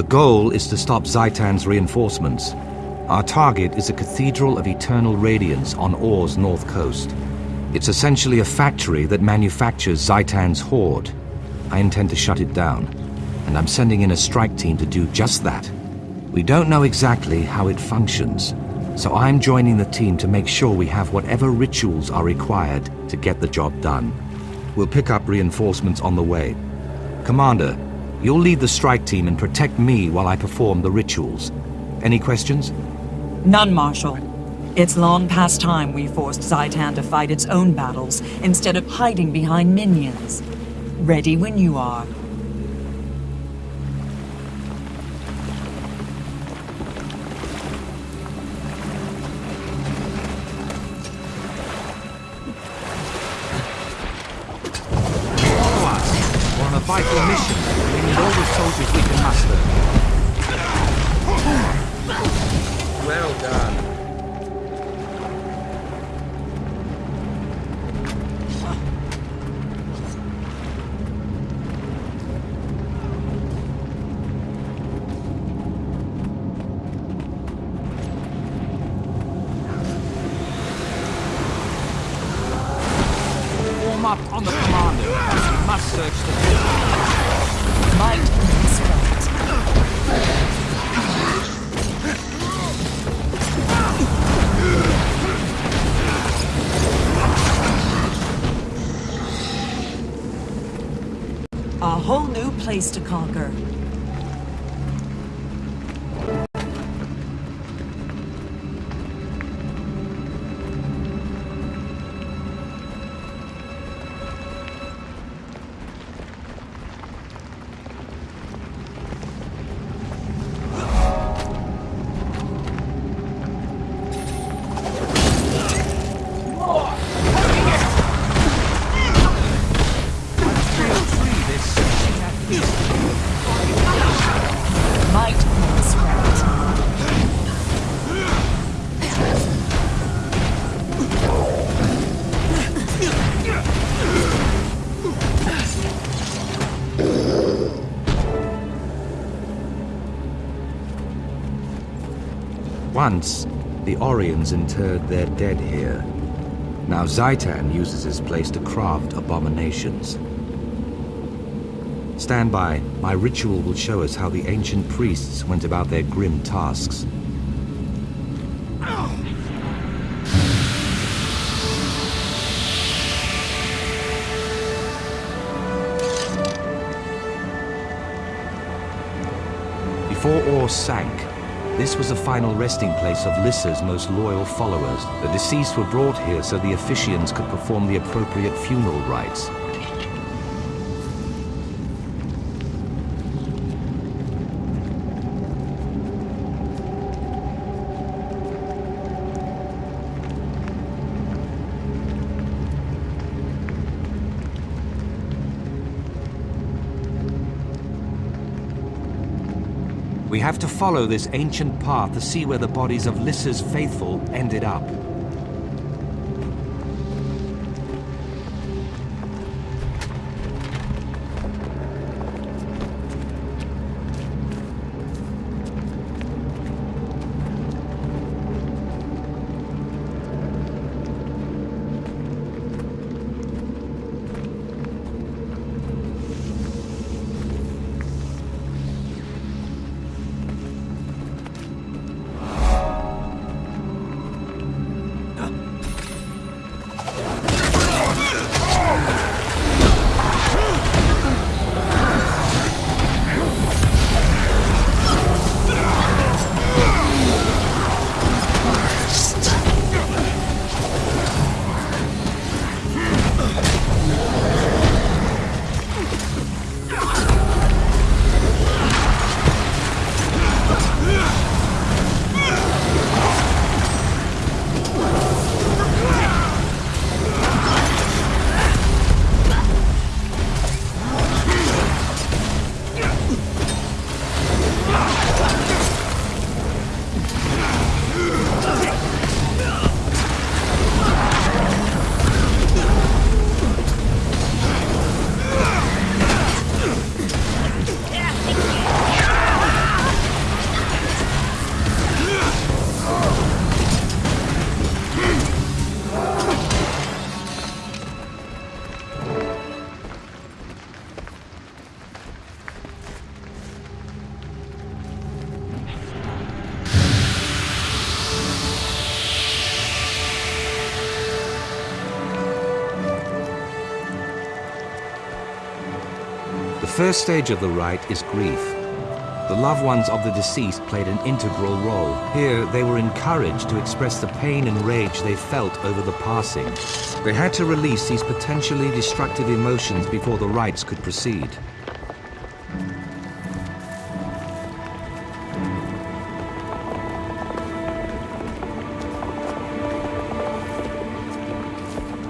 The goal is to stop Zhaitan's reinforcements. Our target is a Cathedral of Eternal Radiance on Orr's north coast. It's essentially a factory that manufactures Zhaitan's horde. I intend to shut it down, and I'm sending in a strike team to do just that. We don't know exactly how it functions, so I'm joining the team to make sure we have whatever rituals are required to get the job done. We'll pick up reinforcements on the way. Commander, you'll lead the strike team and protect me while I perform the rituals. Any questions? None, Marshal. It's long past time we forced Zhaitan to fight its own battles instead of hiding behind minions. Ready when you are. Place to conquer. Once, the Orrians interred their dead here. Now Zhaitan uses this place to craft abominations. Stand by. My ritual will show us how the ancient priests went about their grim tasks. Before Orr sank, this was the final resting place of Lyssa's most loyal followers. The deceased were brought here so the officiants could perform the appropriate funeral rites. To follow this ancient path to see where the bodies of Lyssa's faithful ended up. First stage of the rite is grief. The loved ones of the deceased played an integral role. Here, they were encouraged to express the pain and rage they felt over the passing. They had to release these potentially destructive emotions before the rites could proceed.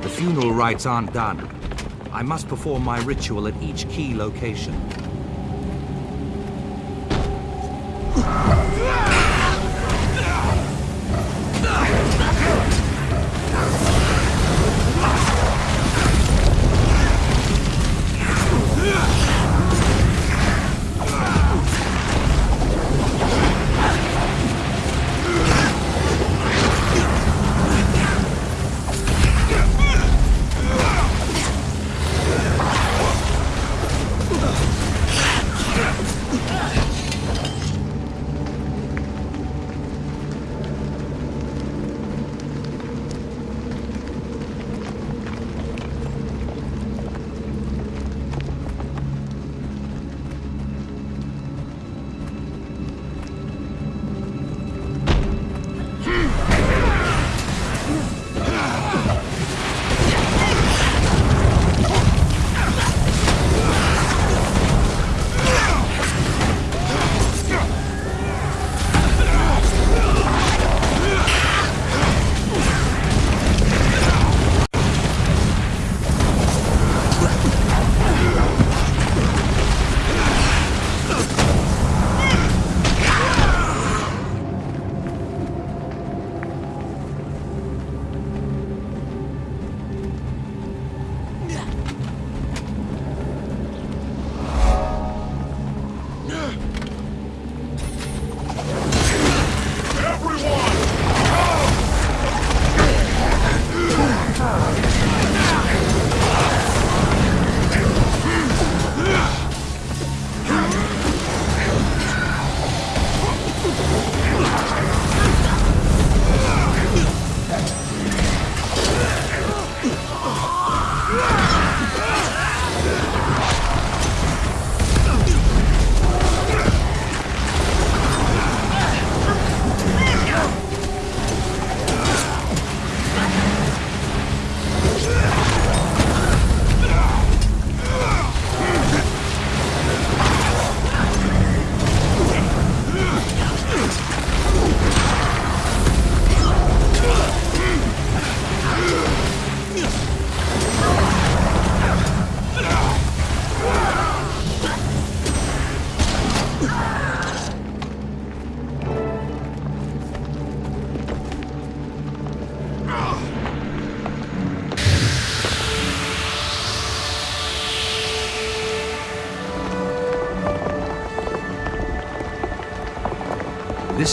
The funeral rites aren't done. I must perform my ritual at each key location.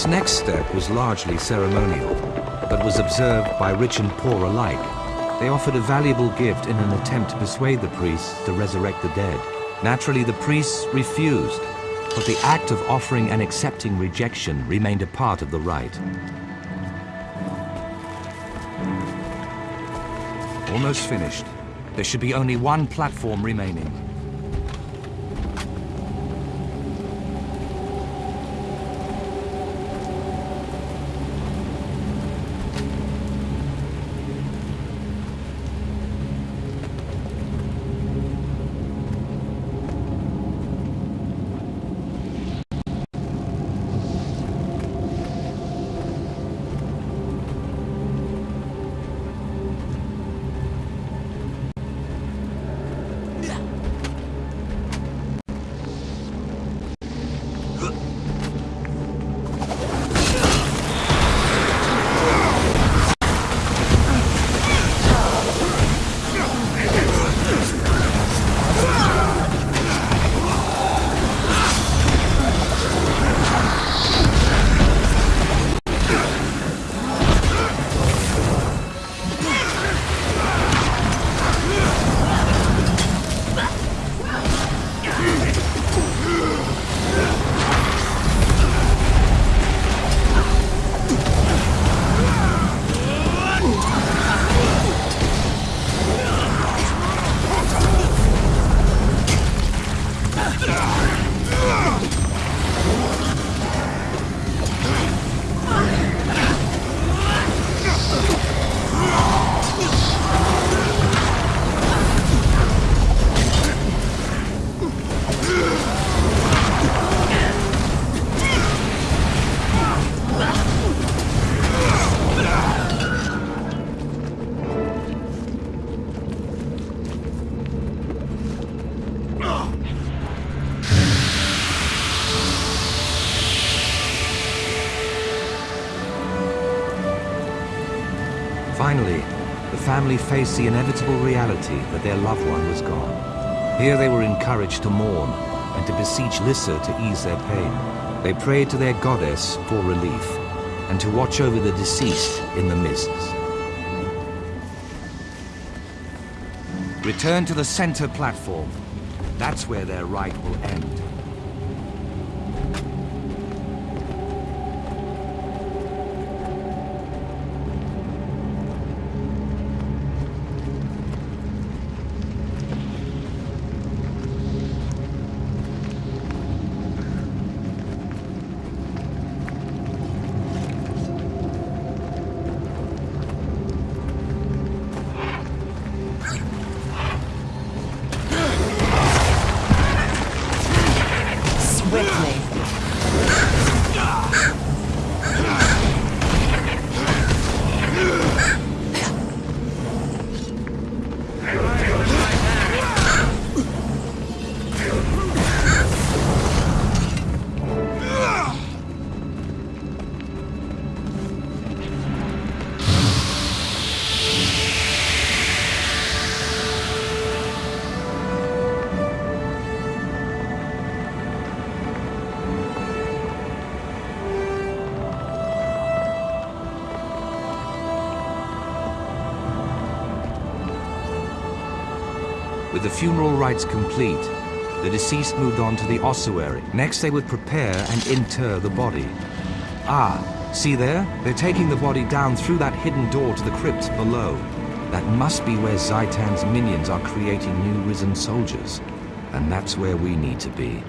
Next step was largely ceremonial, but was observed by rich and poor alike. They offered a valuable gift in an attempt to persuade the priests to resurrect the dead. Naturally, the priests refused, but the act of offering and accepting rejection remained a part of the rite. Almost finished. There should be only one platform remaining. Family faced the inevitable reality that their loved one was gone. Here they were encouraged to mourn and to beseech Lyssa to ease their pain. They prayed to their goddess for relief and to watch over the deceased in the mists. Return to the center platform. That's where their rite will end. The funeral rites complete, the deceased moved on to the ossuary. Next, they would prepare and inter the body. Ah, see there? They're taking the body down through that hidden door to the crypt below. That must be where Zhaitan's minions are creating new risen soldiers. And that's where we need to be.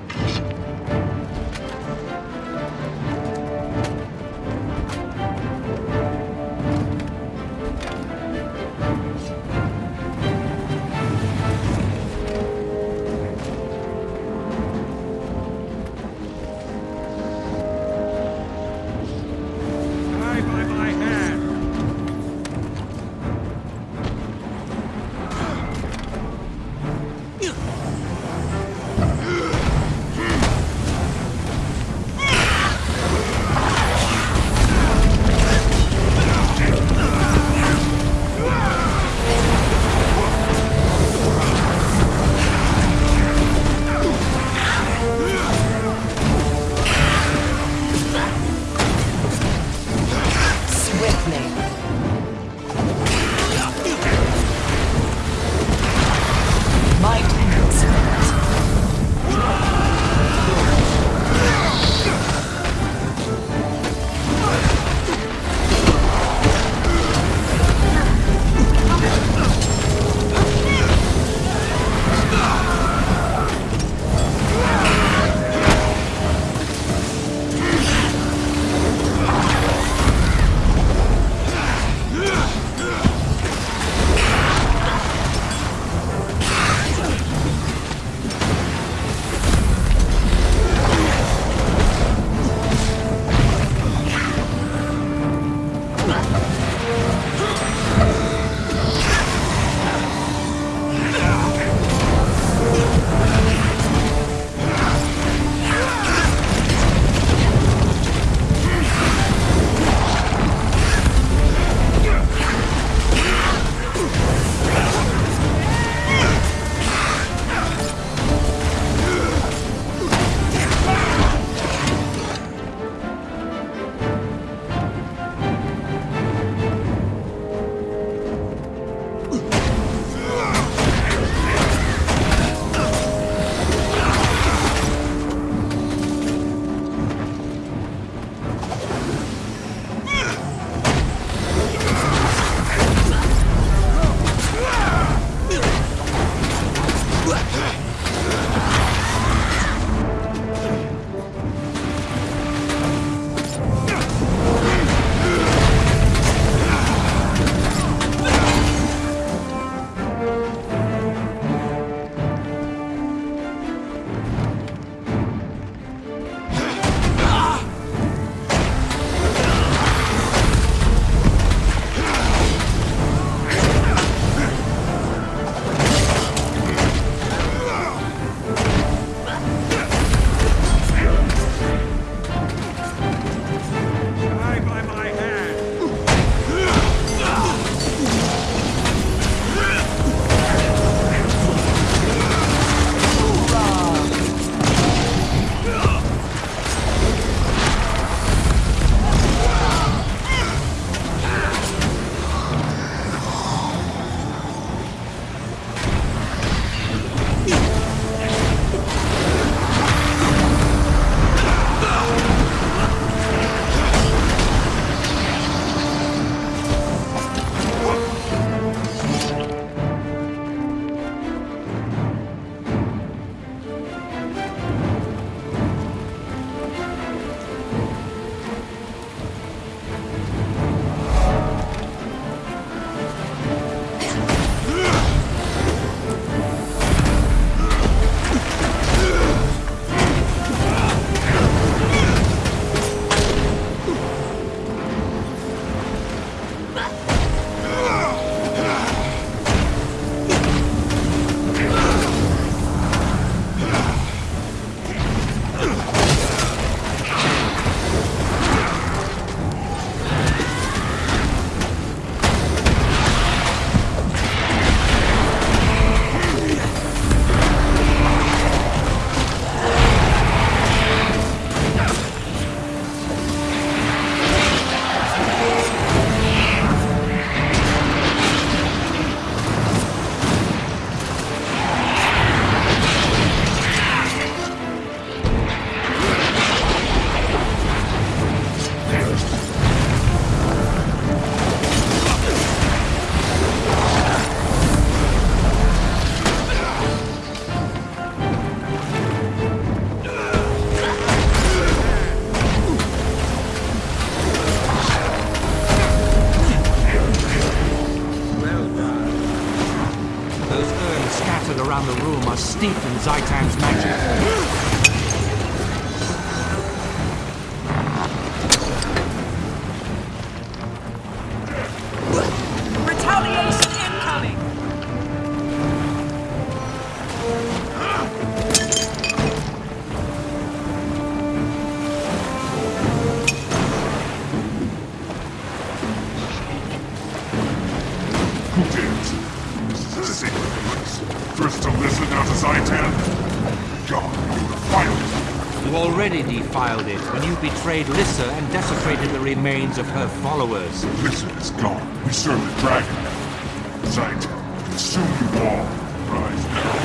Defiled it when you betrayed Lyssa and desecrated the remains of her followers. Listen is gone. We serve the dragon. now. Zhaitan, consume you all. Rise now.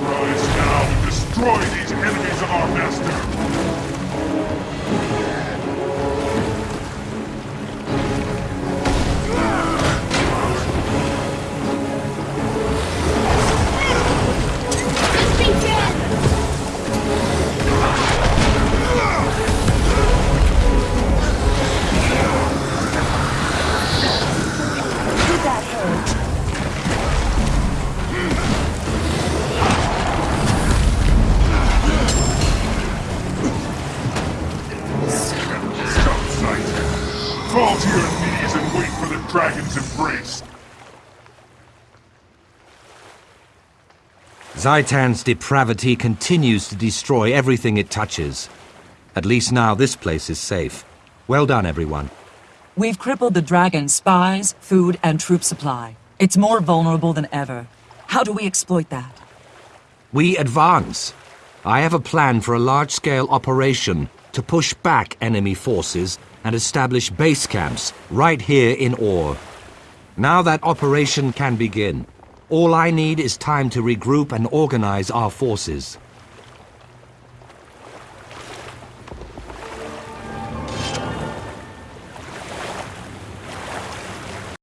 Rise now and destroy these enemies of our master. Zhaitan's depravity continues to destroy everything it touches. At least now this place is safe. Well done, everyone. We've crippled the dragon's spies, food, and troop supply. It's more vulnerable than ever. How do we exploit that? We advance. I have a plan for a large-scale operation to push back enemy forces and establish base camps right here in Orr. Now that operation can begin. All I need is time to regroup and organize our forces.